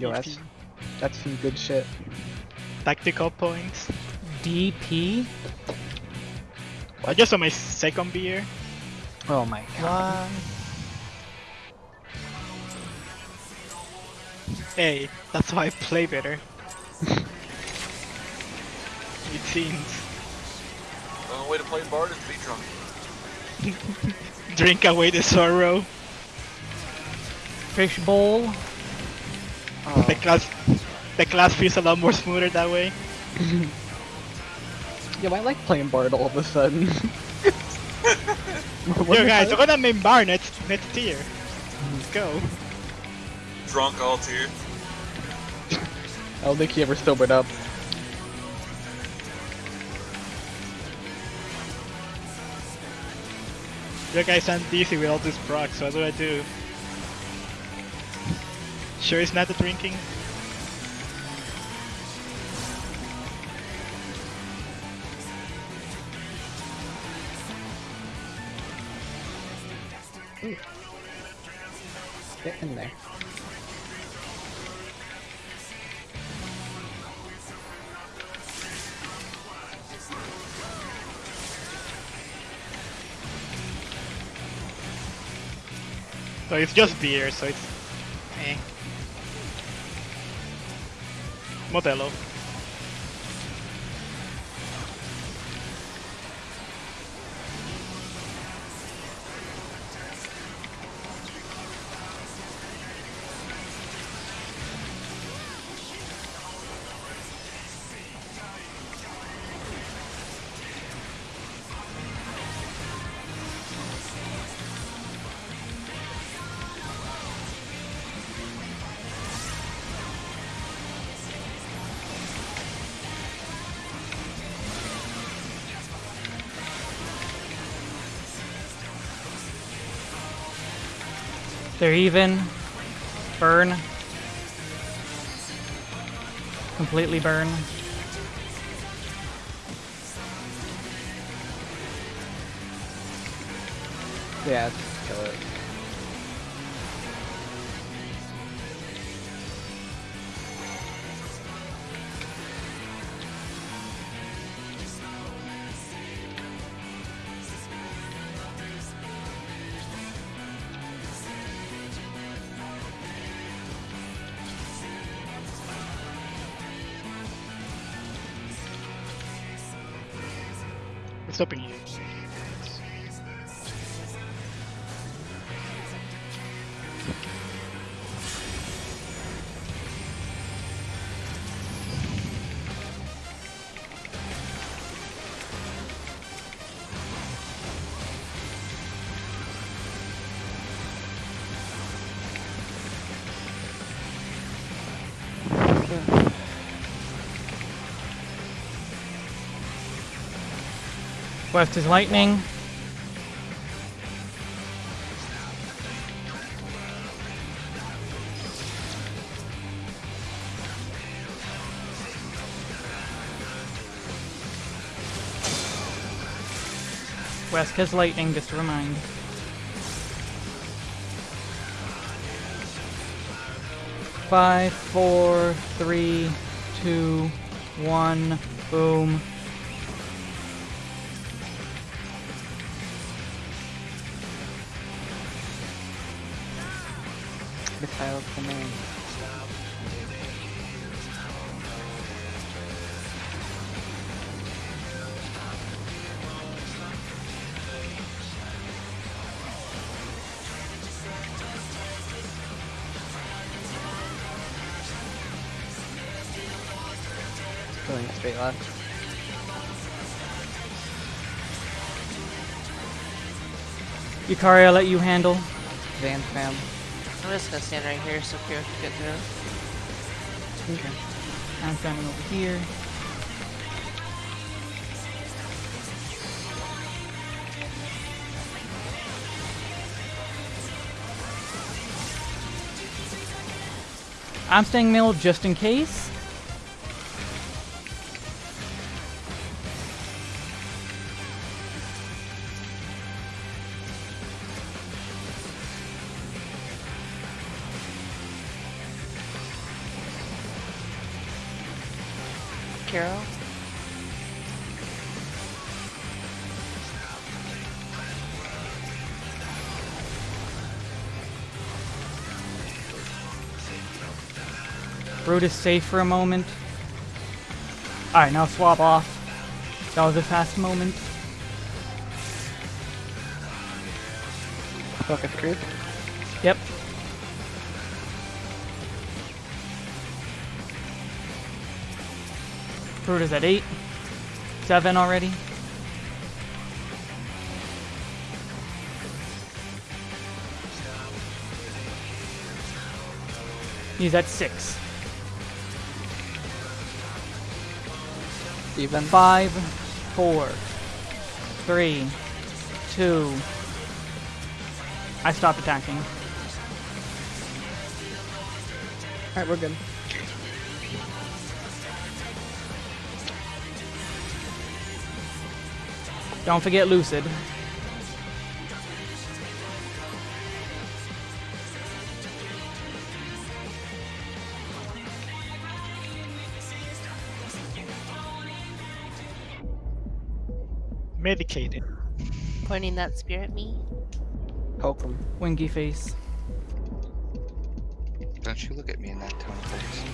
Yo, that's that's some good shit. Tactical points. DP? I just on my second beer. Oh my god. Hey, that's why I play better. it seems. The only way to play Bard is to be drunk. Drink away the sorrow. Fish bowl? Oh, The class, the class feels a lot more smoother that way. Yo, I like playing Bard all of a sudden. Yo guys, hell? we're gonna main Bard next next tier. Let's go. Drunk all tier. I don't think he ever sobered up. Yo guys, I'm dizzy with all this procs, so what do I do? Sure it's not the drinking? Get in there. So it's just beer, so it's... Modelo. They're even. Burn. Completely burn. Yeah, kill it. It's stopping you. West is lightning. West has lightning, just to remind. Five, four, three, two, one, boom. Missile command. Going straight left. Yukari, I'll let you handle. Van fam. I'm just gonna stand right here so Kira can get through. Okay. I'm standing over here. I'm staying middle just in case. Brutus safe for a moment. Alright, now swap off. That was a fast moment. Focus creep. Yep. Brutus at 8. 7 already. He's at 6. Even. Five, four, three, two. I stopped attacking. Alright, we're good. Don't forget Lucid. Medicated. Pointing that spear at me. Poke him. Winky face. Don't you look at me in that tone, please.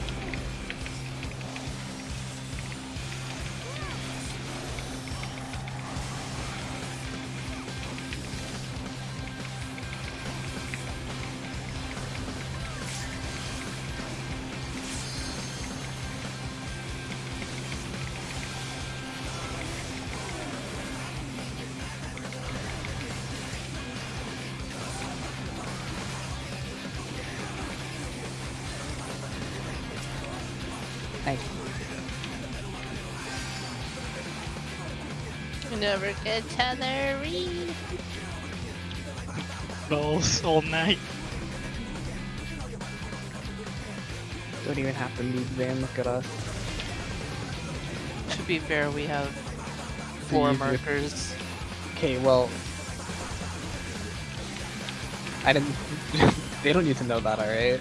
Never get Tethery. Rolls all night. Don't even have to move Van. Look at us. To be fair, we have four markers. Okay, well. I didn't. they don't need to know that, alright?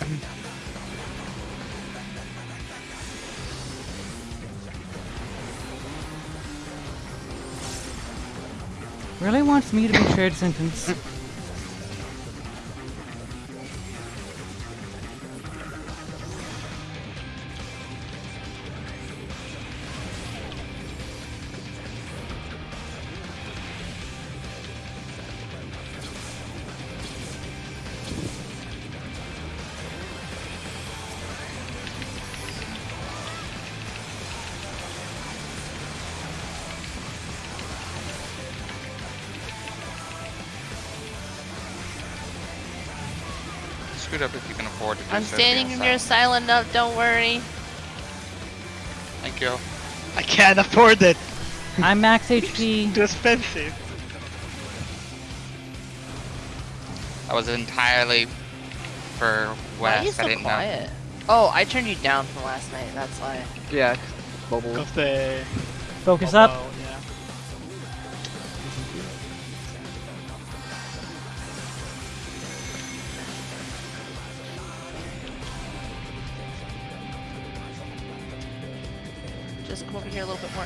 Really wants me to be shared sentence. Scoot up if you can afford to do I'm so, standing being in your silent. silent note, don't worry. Thank you. I can't afford it. I'm max HP. Too expensive. That was entirely for Why are you West. I so didn't know. quiet? Oh, I turned you down from last night, that's why. Yeah. Bubble. Because the Focus up. yeah. Just come over here a little bit more.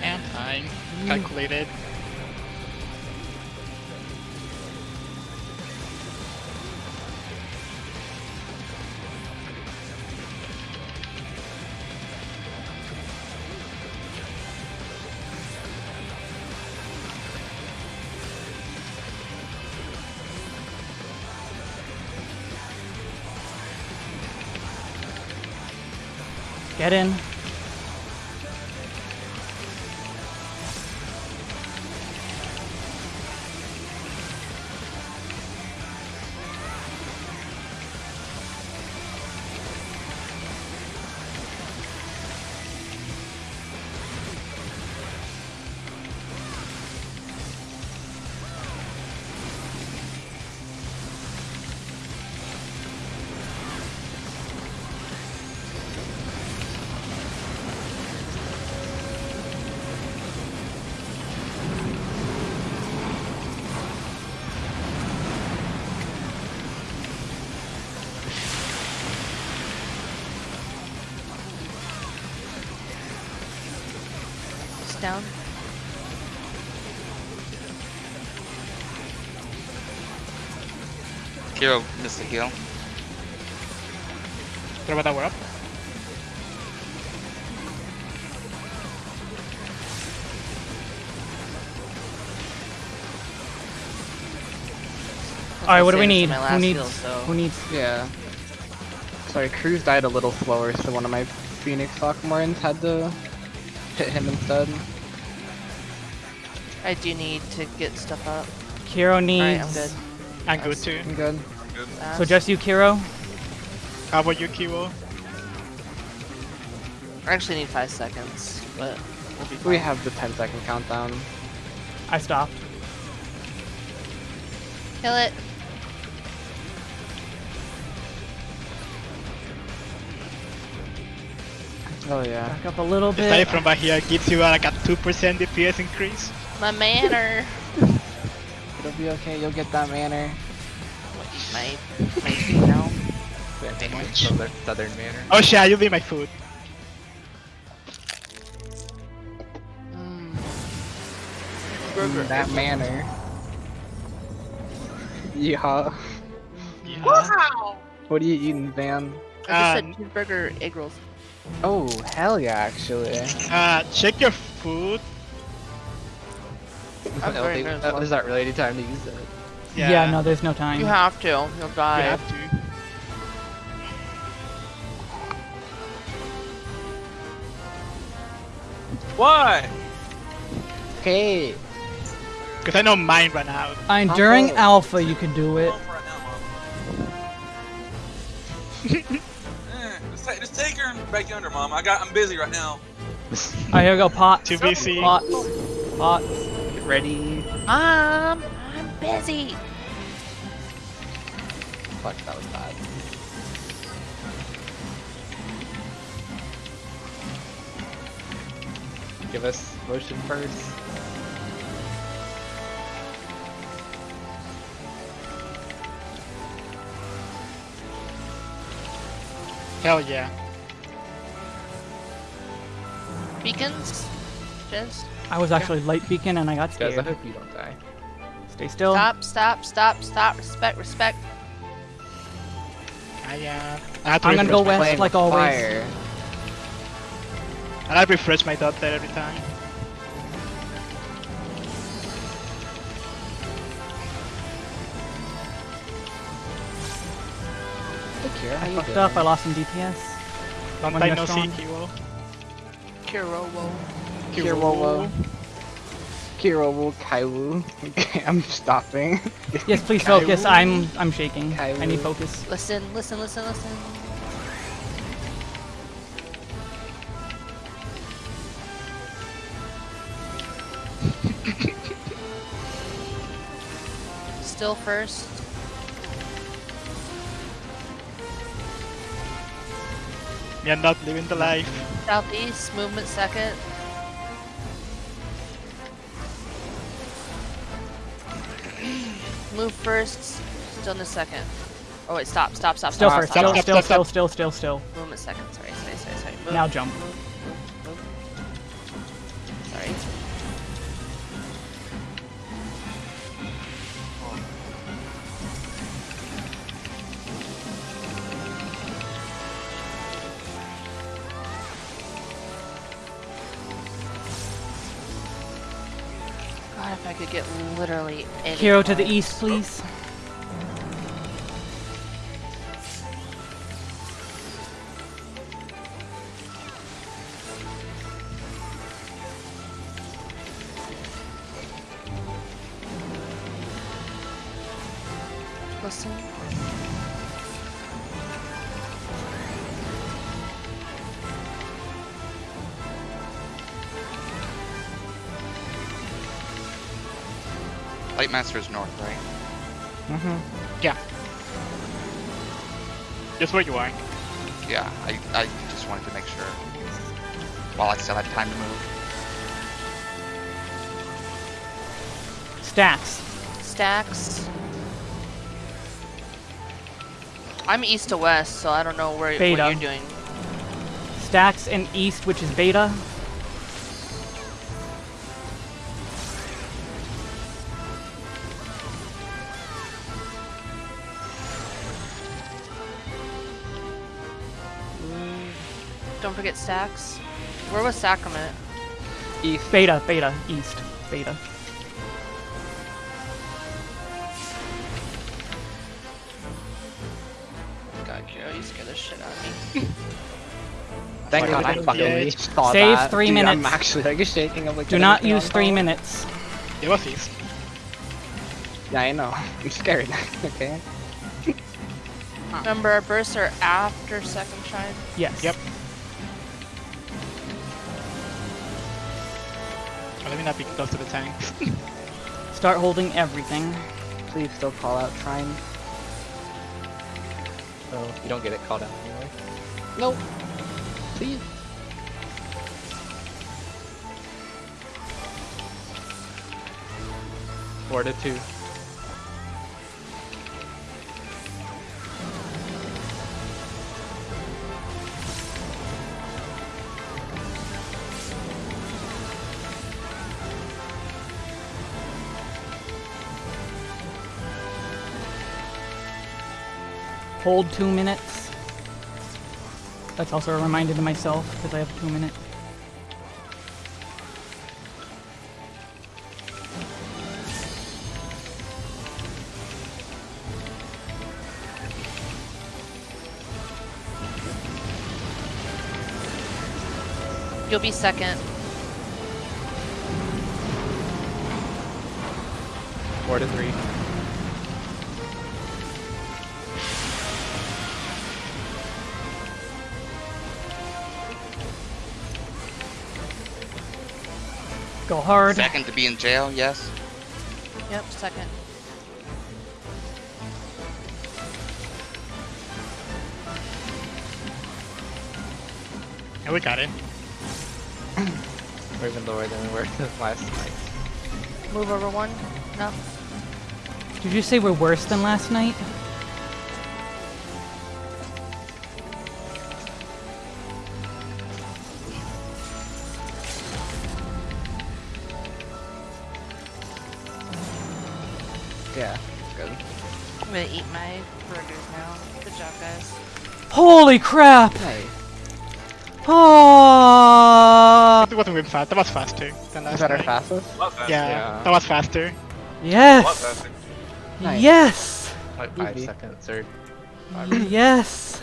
And time. Calculated. Get in. Down. Kiro missed the heal. Throw that up. All right, what do we need? for my Who needs? heal, so- Who needs? Yeah. Sorry, Cruz died a little slower, so one of my Phoenix Sophomores had to hit him instead. I do need to get stuff up. Kiro needs. Alright, I'm good. I'm good too. I'm good. I'm Good. So just you, Kiro. How about you, Kiwo? I actually need five seconds, but we'll be fine. We have the 10 second countdown. I stopped. Kill it. Oh yeah. Back up a little The save bit. from Bahia gives you uh, like a 2% DPS increase. My manner. It'll be okay, you'll get that manner. my my feet now. Southern, southern manner. Oh shit, you'll be my food. Mm. That manner. Yeehaw. Yeah. What are you eating, Van? I just Uh, said cheeseburger egg rolls. Oh, hell yeah, actually. uh, check your food. I'm very LD, nervous. uh, is that really any time to use it? Yeah. no, there's no time. You have to. You'll die. You have to. Why? Okay. Because I know mine ran out. I'm during Oh. alpha you can do it. Go for it. Eh, just, take, just take her back yonder, Mom. I got. I'm busy right now. Alright, here we go. Pot. Two BC. Pot. Pots. Get ready. Mom, I'm busy. Fuck, that was bad. Give us motion first. Hell yeah. Beacons. Just I was actually light beacon and I got scared. Guys, I hope you don't die. Stay still. stop, stop, stop, stop. Respect, respect. I, uh, I have to I'm gonna go west Flame like always. Fire. And I refresh my dot there every time. Hey, Kira, I Fucked doing? up. I lost some DPS. Long One time less no see, strong. Kiwo. Kirowo. Kirawo. Kirawo Kaiwu. Okay, I'm stopping. Yes, please focus. I'm I'm shaking. I need focus. Listen, listen, listen, listen. Still first. You're not living the life. Southeast, movement second. Move first, stillness second. Oh wait, stop, stop, stop, Still stop, first. stop, Still, stop, still, still, stop. still, still, still. Movement second, sorry, sorry, sorry, sorry. Move, Now jump. Literally any Hero to the east, please. Light Master's north, right? Mm-hmm. Yeah. Just where you are. Yeah, I, I just wanted to make sure. While I still had time to move. Stacks. Stacks. I'm east to west, so I don't know where Beta. what you're doing. Stacks and east, which is beta. Don't forget stacks. Where was Sacrament? East. Beta, beta, east, beta. God, Kiro, you scared the shit out of me. Thank Oh God, God, I I fucking fucking least. saw Save that. three Dude, I'm actually like shaking. I'm like, Do not use three call? minutes. It was east. Yeah, I know. I'm scared. okay. Remember, our bursts are after second shine. Yes. Yep. Oh, let me not be close to the tank. Start holding everything. Please still call out Trine. Oh, you don't get it called out anyway. Nope. Please. Four to two. Hold two minutes. That's also a reminder to myself because I have two minutes. You'll be second. Four to three. Go hard. Second to be in jail, yes. Yep, second. Yeah, we got it. We're even lower than we were last night. Move over one. No. Did you say we're worse than last night? Yeah. Good. I'm gonna eat my burgers now. Good job, guys. Holy crap! Hey. Oh! It wasn't really fast. That was faster than last Is that our night. fastest? Love. Yeah, Yeah. that was faster. Love Yes! that. Nice. Yes! Like five Easy. seconds or Yes!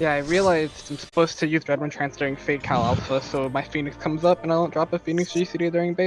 Yeah, I realized I'm supposed to use Redmond Trance during Fate Cal Alpha, so my Phoenix comes up and I don't drop a Phoenix GCD during base.